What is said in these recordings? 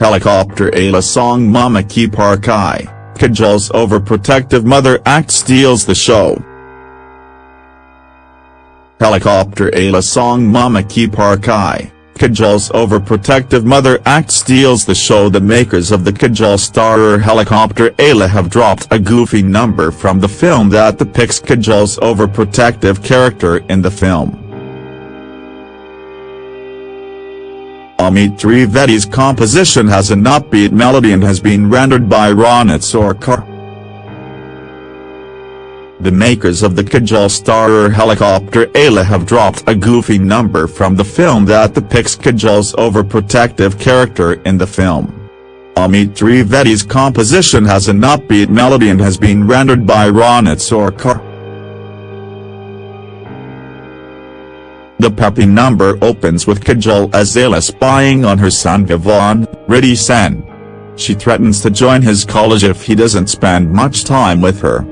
Helicopter Ayla song Mama Ki Parkai, Kajol's overprotective mother act steals the show. Helicopter Ayla song Mama Ki Parkai, Kajol's overprotective mother act steals the show The makers of the Kajol starrer Helicopter Ayla have dropped a goofy number from the film that depicts Kajol's overprotective character in the film. Amit Trivedi's composition has an upbeat melody and has been rendered by Ronit Sarkar. The makers of the Kajol starrer Helicopter Ayla have dropped a goofy number from the film that depicts Kajol's overprotective character in the film. Amit Trivedi's composition has an upbeat melody and has been rendered by Ronit Sarkar. The peppy number opens with Kajol Azela spying on her son Vivaan, Riddhi Sen. She threatens to join his college if he doesn't spend much time with her.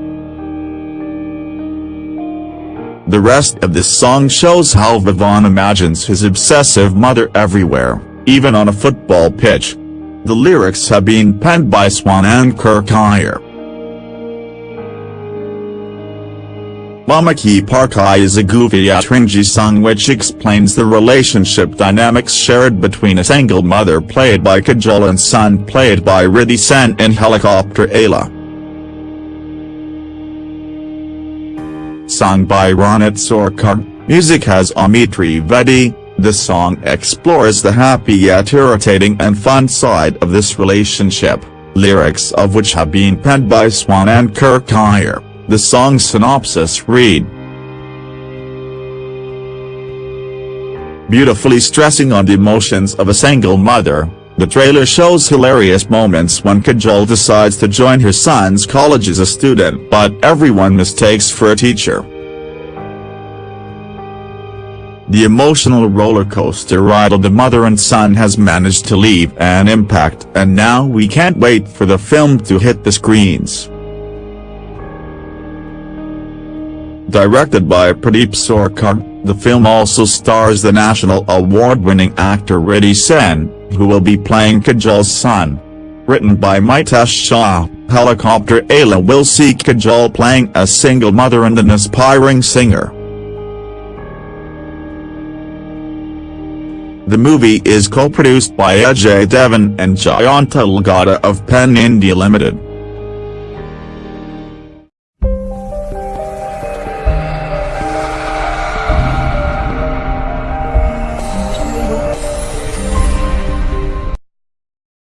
The rest of this song shows how Vivaan imagines his obsessive mother everywhere, even on a football pitch. The lyrics have been penned by Swanand Kirkire. Mama Ki Parkai is a goofy yet Atrinji song which explains the relationship dynamics shared between a single mother played by Kajol and son played by Riddhi Sen in Helicopter Ayla. Sung by Ronit Sarkar, music has Amit Trivedi, the song explores the happy yet irritating and fun side of this relationship, lyrics of which have been penned by Swanand Kirkire. The song synopsis read. Beautifully stressing on the emotions of a single mother, the trailer shows hilarious moments when Kajol decides to join her son's college as a student but everyone mistakes for a teacher. The emotional roller coaster ride of the mother and son has managed to leave an impact and now we can't wait for the film to hit the screens. Directed by Pradeep Sarkar, the film also stars the national award-winning actor Riddhi Sen, who will be playing Kajol's son. Written by Mitesh Shah, Helicopter Ayla will see Kajol playing a single mother and an aspiring singer. The movie is co-produced by Ajay Devgn and Jayantilal Gada of Pen India Limited.